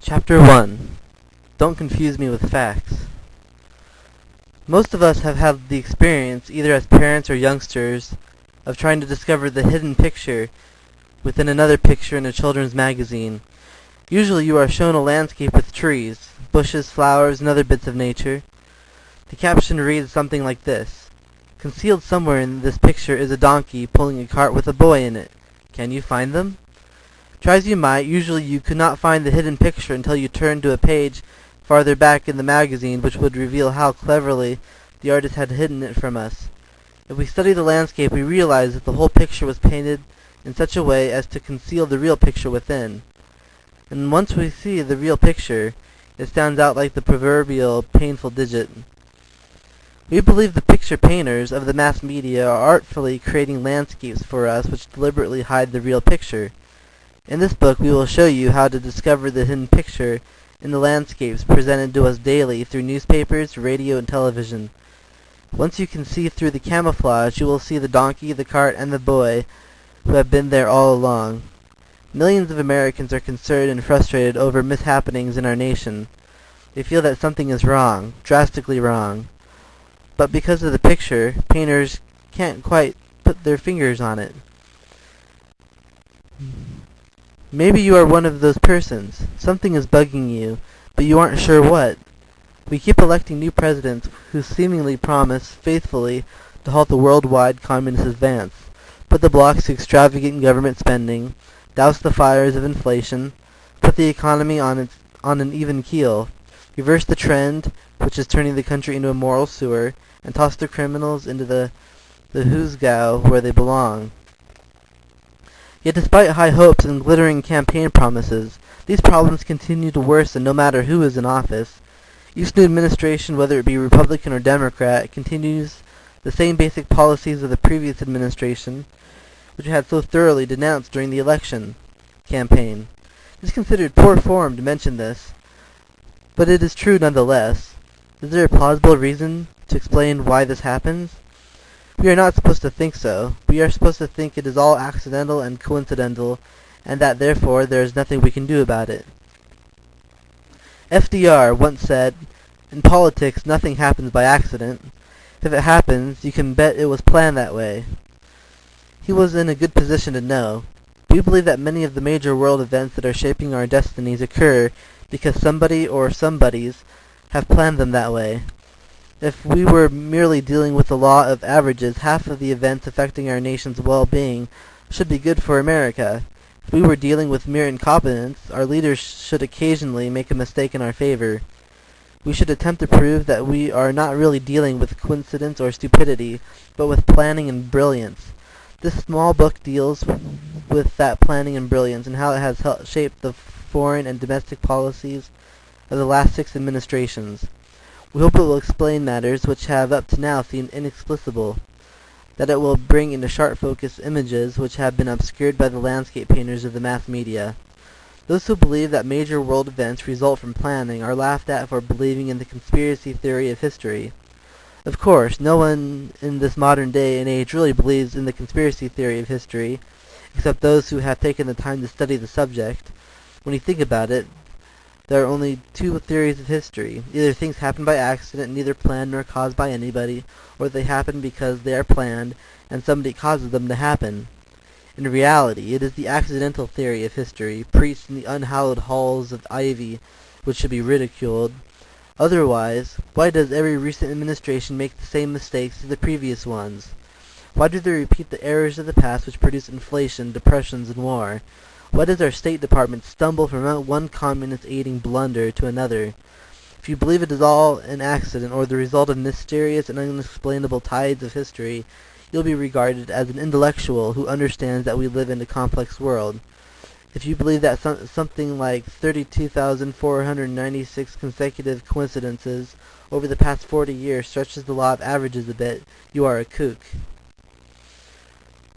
Chapter 1 Don't Confuse Me with Facts Most of us have had the experience, either as parents or youngsters, of trying to discover the hidden picture within another picture in a children's magazine. Usually you are shown a landscape with trees, bushes, flowers, and other bits of nature. The caption reads something like this. Concealed somewhere in this picture is a donkey pulling a cart with a boy in it. Can you find them? Try as you might, usually you could not find the hidden picture until you turned to a page farther back in the magazine which would reveal how cleverly the artist had hidden it from us. If we study the landscape we realize that the whole picture was painted in such a way as to conceal the real picture within. And once we see the real picture, it stands out like the proverbial painful digit. We believe the picture painters of the mass media are artfully creating landscapes for us which deliberately hide the real picture. In this book we will show you how to discover the hidden picture in the landscapes presented to us daily through newspapers, radio, and television. Once you can see through the camouflage, you will see the donkey, the cart, and the boy who have been there all along. Millions of Americans are concerned and frustrated over mishappenings in our nation. They feel that something is wrong, drastically wrong. But because of the picture, painters can't quite put their fingers on it. Maybe you are one of those persons. Something is bugging you, but you aren't sure what. We keep electing new presidents who seemingly promise faithfully to halt the worldwide communist advance, put the blocks to extravagant government spending, douse the fires of inflation, put the economy on its on an even keel, reverse the trend which is turning the country into a moral sewer, and toss the criminals into the the Hoosgow where they belong. Yet despite high hopes and glittering campaign promises, these problems continue to worsen no matter who is in office. Each new administration, whether it be Republican or Democrat, continues the same basic policies of the previous administration, which it had so thoroughly denounced during the election campaign. It is considered poor form to mention this, but it is true nonetheless. Is there a plausible reason to explain why this happens? We are not supposed to think so. We are supposed to think it is all accidental and coincidental, and that therefore there is nothing we can do about it. FDR once said, In politics nothing happens by accident. If it happens, you can bet it was planned that way. He was in a good position to know. We believe that many of the major world events that are shaping our destinies occur because somebody or somebodies have planned them that way. If we were merely dealing with the law of averages, half of the events affecting our nation's well-being should be good for America. If we were dealing with mere incompetence, our leaders should occasionally make a mistake in our favor. We should attempt to prove that we are not really dealing with coincidence or stupidity, but with planning and brilliance. This small book deals with that planning and brilliance and how it has helped shape the foreign and domestic policies of the last six administrations. We hope it will explain matters which have up to now seemed inexplicable, that it will bring into sharp focus images which have been obscured by the landscape painters of the mass media. Those who believe that major world events result from planning are laughed at for believing in the conspiracy theory of history. Of course, no one in this modern day and age really believes in the conspiracy theory of history, except those who have taken the time to study the subject. When you think about it, there are only two theories of history. Either things happen by accident, neither planned nor caused by anybody, or they happen because they are planned, and somebody causes them to happen. In reality, it is the accidental theory of history, preached in the unhallowed halls of ivy, which should be ridiculed. Otherwise, why does every recent administration make the same mistakes as the previous ones? Why do they repeat the errors of the past which produced inflation, depressions, and war? Why does our State Department stumble from one communist aiding blunder to another? If you believe it is all an accident or the result of mysterious and unexplainable tides of history, you'll be regarded as an intellectual who understands that we live in a complex world. If you believe that some, something like 32,496 consecutive coincidences over the past 40 years stretches the law of averages a bit, you are a kook.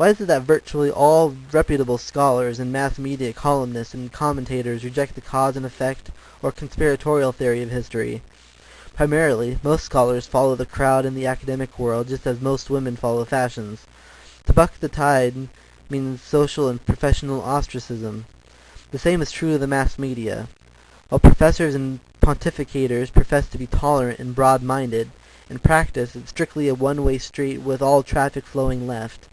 Why is it that virtually all reputable scholars and mass media columnists and commentators reject the cause and effect or conspiratorial theory of history? Primarily, most scholars follow the crowd in the academic world just as most women follow fashions. To buck the tide means social and professional ostracism. The same is true of the mass media. While professors and pontificators profess to be tolerant and broad-minded, in practice it's strictly a one-way street with all traffic flowing left.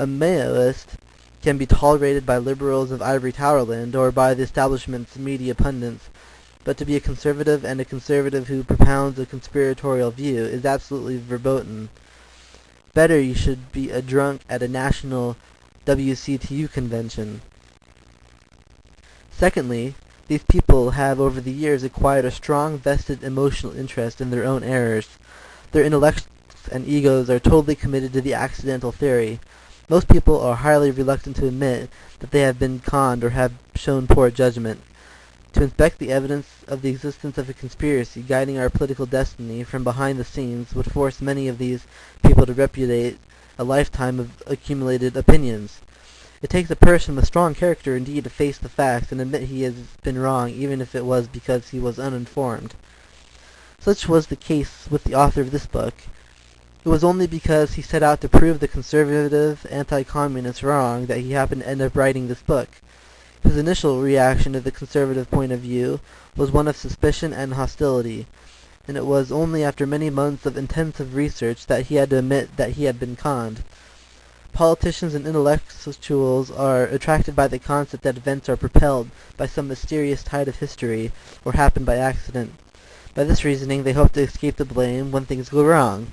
A Maoist can be tolerated by liberals of ivory towerland or by the establishment's media pundits, but to be a conservative and a conservative who propounds a conspiratorial view is absolutely verboten. Better you should be a drunk at a national WCTU convention. Secondly, these people have over the years acquired a strong vested emotional interest in their own errors. Their intellects and egos are totally committed to the accidental theory. Most people are highly reluctant to admit that they have been conned or have shown poor judgment. To inspect the evidence of the existence of a conspiracy guiding our political destiny from behind the scenes would force many of these people to repudiate a lifetime of accumulated opinions. It takes a person with strong character indeed to face the facts and admit he has been wrong even if it was because he was uninformed. Such was the case with the author of this book. It was only because he set out to prove the conservative anti-communists wrong that he happened to end up writing this book. His initial reaction to the conservative point of view was one of suspicion and hostility, and it was only after many months of intensive research that he had to admit that he had been conned. Politicians and intellectuals are attracted by the concept that events are propelled by some mysterious tide of history, or happen by accident. By this reasoning they hope to escape the blame when things go wrong.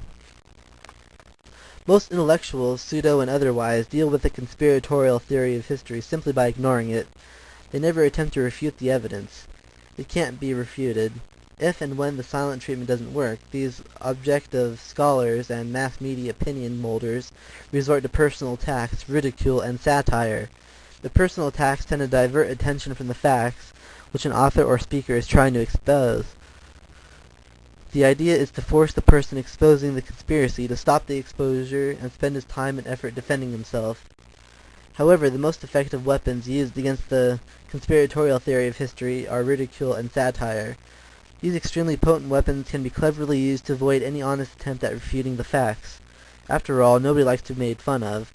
Most intellectuals, pseudo and otherwise, deal with the conspiratorial theory of history simply by ignoring it. They never attempt to refute the evidence. It can't be refuted. If and when the silent treatment doesn't work, these objective scholars and mass media opinion molders resort to personal attacks, ridicule, and satire. The personal attacks tend to divert attention from the facts which an author or speaker is trying to expose. The idea is to force the person exposing the conspiracy to stop the exposure and spend his time and effort defending himself. However, the most effective weapons used against the conspiratorial theory of history are ridicule and satire. These extremely potent weapons can be cleverly used to avoid any honest attempt at refuting the facts. After all, nobody likes to be made fun of.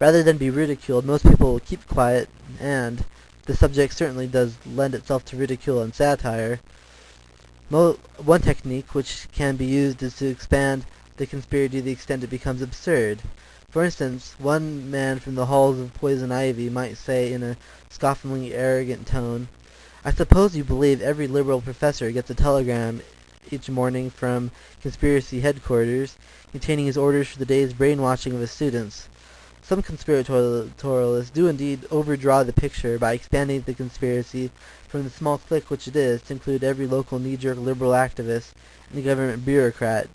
Rather than be ridiculed, most people will keep quiet, and the subject certainly does lend itself to ridicule and satire. One technique which can be used is to expand the conspiracy to the extent it becomes absurd. For instance, one man from the halls of Poison Ivy might say in a scoffingly arrogant tone, I suppose you believe every liberal professor gets a telegram each morning from conspiracy headquarters containing his orders for the day's brainwashing of his students. Some conspiratorialists do indeed overdraw the picture by expanding the conspiracy from the small clique which it is to include every local knee-jerk liberal activist and government bureaucrat.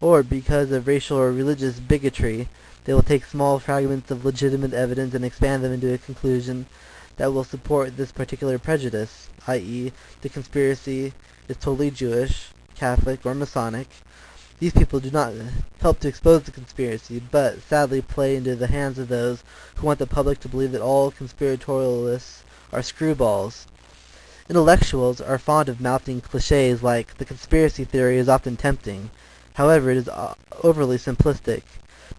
Or, because of racial or religious bigotry, they will take small fragments of legitimate evidence and expand them into a conclusion that will support this particular prejudice, i.e., the conspiracy is totally Jewish, Catholic, or Masonic, these people do not help to expose the conspiracy, but sadly play into the hands of those who want the public to believe that all conspiratorialists are screwballs. Intellectuals are fond of mouthing cliches like, the conspiracy theory is often tempting. However, it is overly simplistic.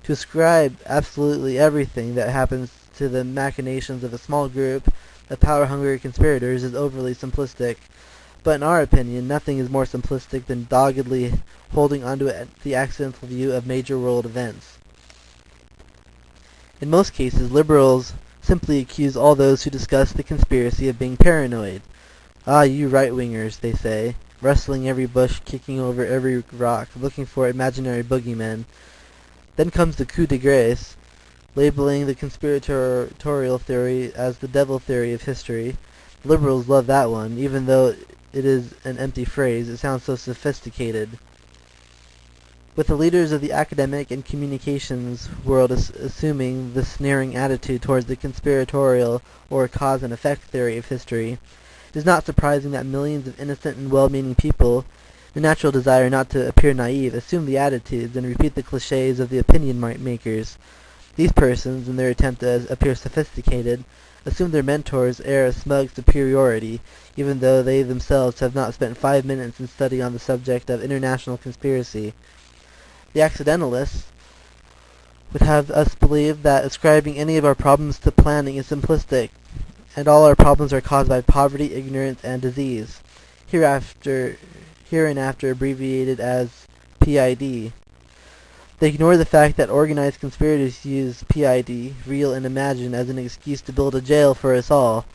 To ascribe absolutely everything that happens to the machinations of a small group of power-hungry conspirators is overly simplistic. But in our opinion, nothing is more simplistic than doggedly holding onto the accidental view of major world events. In most cases, liberals simply accuse all those who discuss the conspiracy of being paranoid. Ah, you right-wingers, they say, rustling every bush, kicking over every rock, looking for imaginary boogeymen. Then comes the coup de grace, labeling the conspiratorial theory as the devil theory of history. Liberals love that one, even though it is an empty phrase. It sounds so sophisticated. With the leaders of the academic and communications world assuming the sneering attitude towards the conspiratorial or cause and effect theory of history, it is not surprising that millions of innocent and well-meaning people, the natural desire not to appear naive, assume the attitudes and repeat the cliches of the opinion makers. These persons, in their attempt to appear sophisticated, assume their mentors' air of smug superiority, even though they themselves have not spent five minutes in study on the subject of international conspiracy. The accidentalists would have us believe that ascribing any of our problems to planning is simplistic. and all our problems are caused by poverty, ignorance, and disease, hereafter, hereinafter abbreviated as PID. They ignore the fact that organized conspirators use PID, real and imagined, as an excuse to build a jail for us all.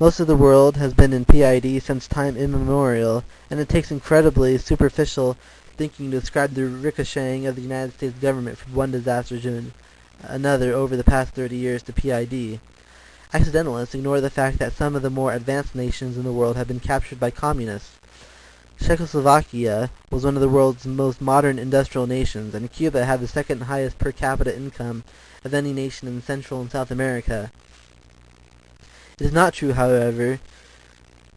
Most of the world has been in PID since time immemorial, and it takes incredibly superficial thinking to describe the ricocheting of the United States government from one disaster to another over the past 30 years to PID. Accidentalists ignore the fact that some of the more advanced nations in the world have been captured by communists. Czechoslovakia was one of the world's most modern industrial nations, and Cuba had the second highest per capita income of any nation in Central and South America. It is not true, however,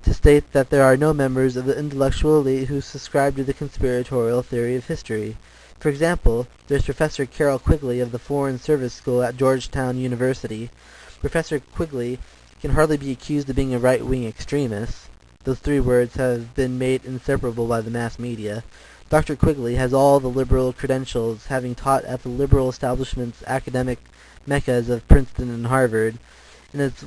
to state that there are no members of the intellectual elite who subscribe to the conspiratorial theory of history. For example, there is Professor Carroll Quigley of the Foreign Service School at Georgetown University. Professor Quigley can hardly be accused of being a right-wing extremist. Those three words have been made inseparable by the mass media. Dr. Quigley has all the liberal credentials, having taught at the liberal establishment's academic meccas of Princeton and Harvard. In his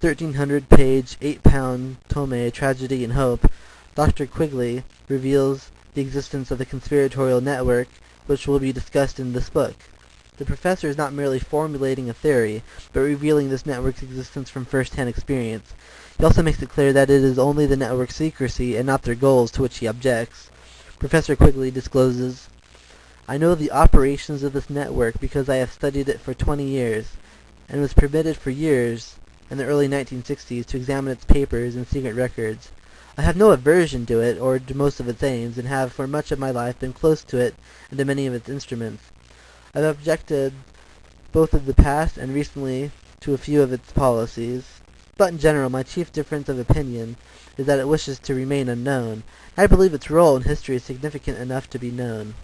1300-page, eight-pound tome, Tragedy and Hope, Dr. Quigley reveals the existence of a conspiratorial network, which will be discussed in this book. The professor is not merely formulating a theory, but revealing this network's existence from first-hand experience. He also makes it clear that it is only the network's secrecy and not their goals to which he objects. Professor Quigley discloses, I know the operations of this network because I have studied it for 20 years, and was permitted for years in the early 1960s to examine its papers and secret records. I have no aversion to it or to most of its aims, and have for much of my life been close to it and to many of its instruments. I have objected both of the past and recently to a few of its policies. But in general, my chief difference of opinion is that it wishes to remain unknown. I believe its role in history is significant enough to be known.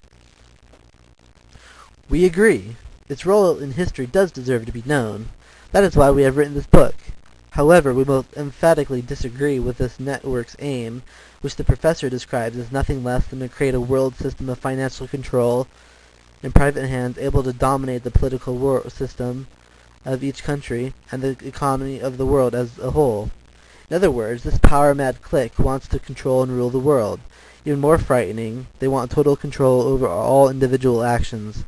We agree. Its role in history does deserve to be known. That is why we have written this book. However, we most emphatically disagree with this network's aim, which the professor describes as nothing less than to create a world system of financial control in private hands able to dominate the political system of each country and the economy of the world as a whole. In other words, this power-mad clique wants to control and rule the world. Even more frightening, they want total control over all individual actions.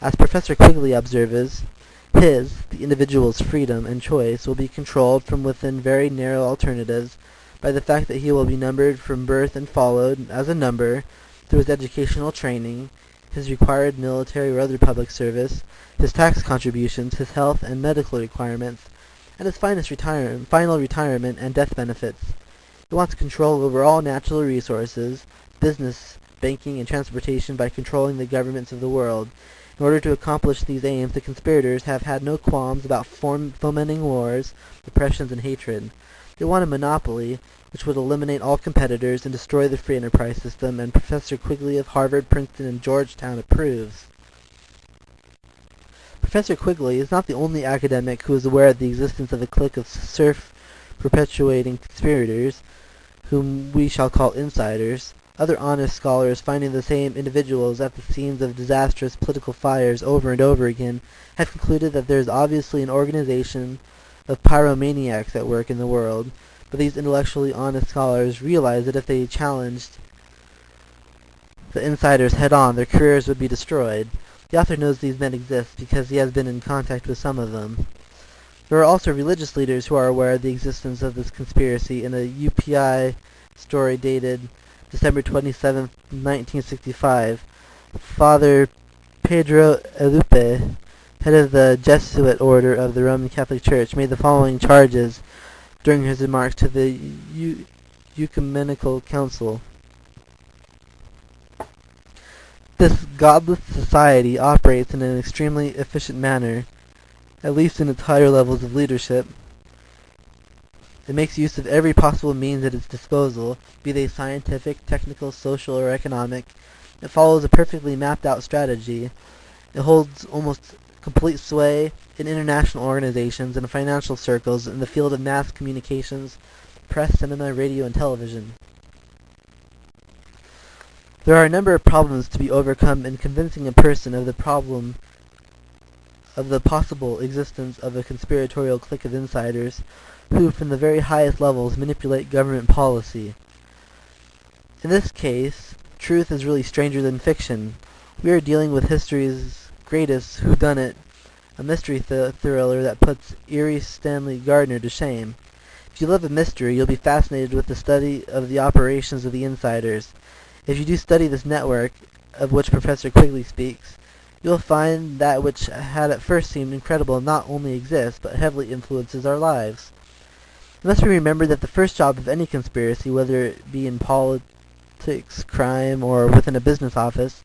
As Professor Quigley observes, his, the individual's freedom and choice will be controlled from within very narrow alternatives by the fact that he will be numbered from birth and followed, as a number, through his educational training, his required military or other public service, his tax contributions, his health and medical requirements, and his retire final retirement and death benefits. He wants control over all natural resources, business, banking, and transportation by controlling the governments of the world. In order to accomplish these aims, the conspirators have had no qualms about fomenting wars, oppressions, and hatred. They want a monopoly, which would eliminate all competitors and destroy the free enterprise system, and Professor Quigley of Harvard, Princeton, and Georgetown approves. Professor Quigley is not the only academic who is aware of the existence of a clique of self-perpetuating conspirators, whom we shall call insiders. Other honest scholars, finding the same individuals at the scenes of disastrous political fires over and over again, have concluded that there is obviously an organization of pyromaniacs at work in the world, but these intellectually honest scholars realize that if they challenged the insiders head-on, their careers would be destroyed. The author knows these men exist because he has been in contact with some of them. There are also religious leaders who are aware of the existence of this conspiracy in a UPI story dated December 27, 1965. Father Pedro Arrupe head of the Jesuit order of the Roman Catholic Church, made the following charges during his remarks to the Ecumenical Council. This godless society operates in an extremely efficient manner, at least in its higher levels of leadership. It makes use of every possible means at its disposal, be they scientific, technical, social, or economic. It follows a perfectly mapped out strategy. It holds almost complete sway in international organizations and financial circles in the field of mass communications, press, cinema, radio, and television. There are a number of problems to be overcome in convincing a person of the problem of the possible existence of a conspiratorial clique of insiders who from the very highest levels manipulate government policy. In this case, truth is really stranger than fiction. We are dealing with history's greatest whodunit, a mystery th- thriller that puts Erle Stanley Gardner to shame. If you love a mystery, you'll be fascinated with the study of the operations of the insiders. If you do study this network, of which Professor Quigley speaks, you will find that which had at first seemed incredible not only exists, but heavily influences our lives. It must be remembered that the first job of any conspiracy, whether it be in politics, crime, or within a business office,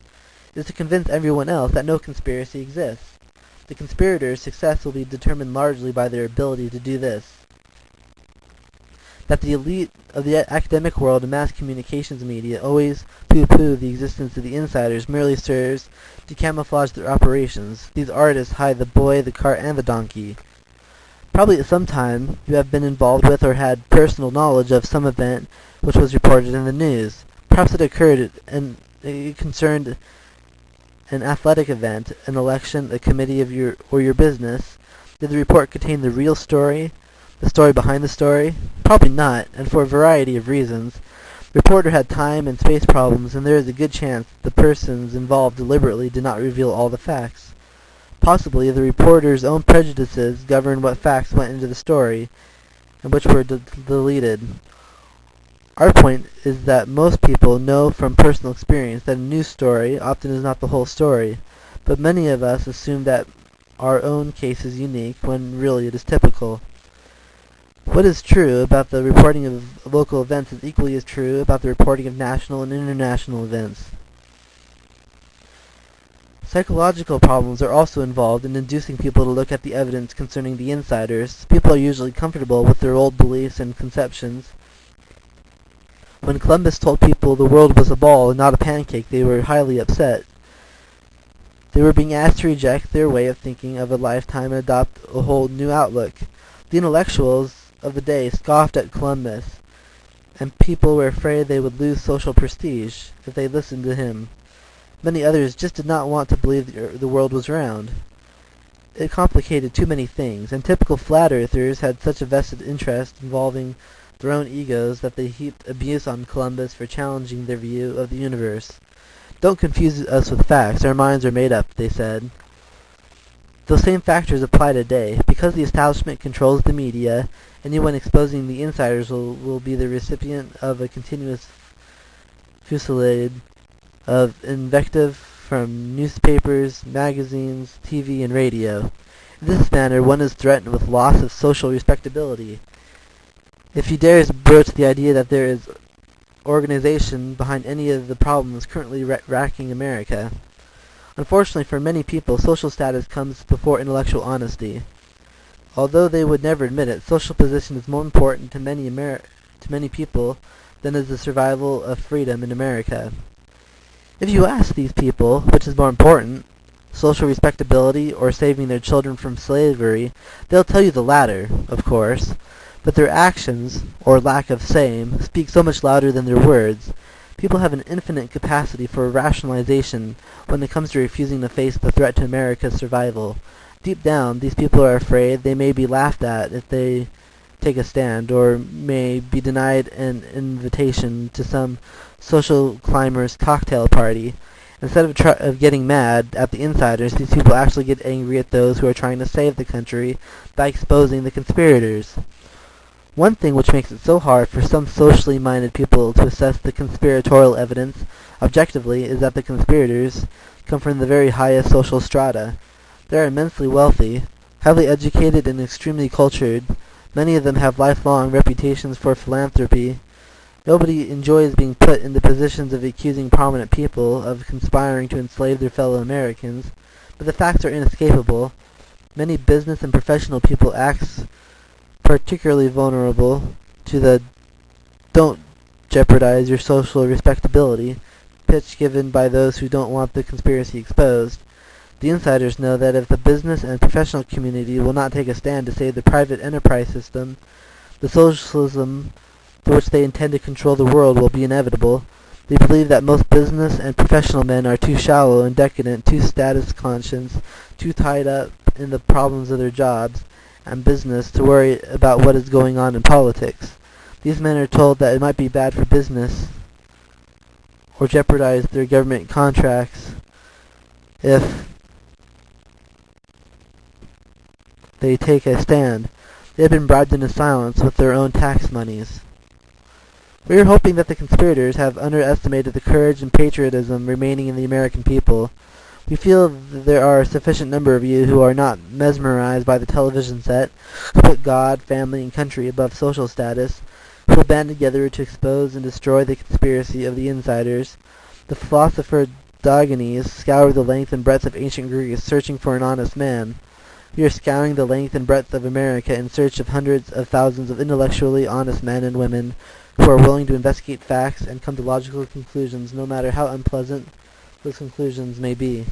is to convince everyone else that no conspiracy exists. The conspirators' success will be determined largely by their ability to do this. That the elite of the academic world and mass communications media always pooh-pooh the existence of the insiders merely serves to camouflage their operations. These artists hide the boy, the cart, and the donkey. Probably at some time you have been involved with or had personal knowledge of some event which was reported in the news. Perhaps it occurred and it concerned an athletic event, an election, a committee of your or your business. Did the report contain the real story? The story behind the story? Probably not, and for a variety of reasons. The reporter had time and space problems, and there is a good chance the persons involved deliberately did not reveal all the facts. Possibly the reporter's own prejudices governed what facts went into the story, and which were de- deleted. Our point is that most people know from personal experience that a news story often is not the whole story, but many of us assume that our own case is unique when really it is typical. What is true about the reporting of local events is equally as true about the reporting of national and international events. Psychological problems are also involved in inducing people to look at the evidence concerning the insiders. People are usually comfortable with their old beliefs and conceptions. When Columbus told people the world was a ball and not a pancake, they were highly upset. They were being asked to reject their way of thinking of a lifetime and adopt a whole new outlook. The intellectuals of the day scoffed at Columbus, and people were afraid they would lose social prestige if they listened to him. Many others just did not want to believe the world was round. It complicated too many things, and typical flat earthers had such a vested interest involving their own egos that they heaped abuse on Columbus for challenging their view of the universe. Don't confuse us with facts, our minds are made up, they said. Those same factors apply today. Because the establishment controls the media, anyone exposing the insiders will, will be the recipient of a continuous fusillade of invective from newspapers, magazines, TV, and radio. In this manner, one is threatened with loss of social respectability. If he dares broach the idea that there is organization behind any of the problems currently racking America. Unfortunately for many people, social status comes before intellectual honesty. Although they would never admit it, social position is more important to many Ameri- to many people than is the survival of freedom in America. If you ask these people which is more important, social respectability or saving their children from slavery, they'll tell you the latter, of course, but their actions, or lack of same, speak so much louder than their words People have an infinite capacity for rationalization when it comes to refusing to face the threat to America's survival. Deep down, these people are afraid they may be laughed at if they take a stand, or may be denied an invitation to some social climbers cocktail party. Instead of, of getting mad at the insiders, these people actually get angry at those who are trying to save the country by exposing the conspirators. One thing which makes it so hard for some socially minded people to assess the conspiratorial evidence objectively is that the conspirators come from the very highest social strata. They are immensely wealthy, highly educated and extremely cultured. Many of them have lifelong reputations for philanthropy. Nobody enjoys being put in the positions of accusing prominent people of conspiring to enslave their fellow Americans, but the facts are inescapable. Many business and professional people act particularly vulnerable to the don't jeopardize your social respectability pitch given by those who don't want the conspiracy exposed. The insiders know that if the business and professional community will not take a stand to save the private enterprise system, the socialism for which they intend to control the world will be inevitable. They believe that most business and professional men are too shallow and decadent, too status conscious, too tied up in the problems of their jobs and business to worry about what is going on in politics. These men are told that it might be bad for business or jeopardize their government contracts if they take a stand. They have been bribed into silence with their own tax monies. We are hoping that the conspirators have underestimated the courage and patriotism remaining in the American people. We feel that there are a sufficient number of you who are not mesmerized by the television set, who put God, family, and country above social status, who band together to expose and destroy the conspiracy of the insiders. The philosopher Diogenes scoured the length and breadth of ancient Greece searching for an honest man. We are scouring the length and breadth of America in search of hundreds of thousands of intellectually honest men and women who are willing to investigate facts and come to logical conclusions no matter how unpleasant those conclusions may be.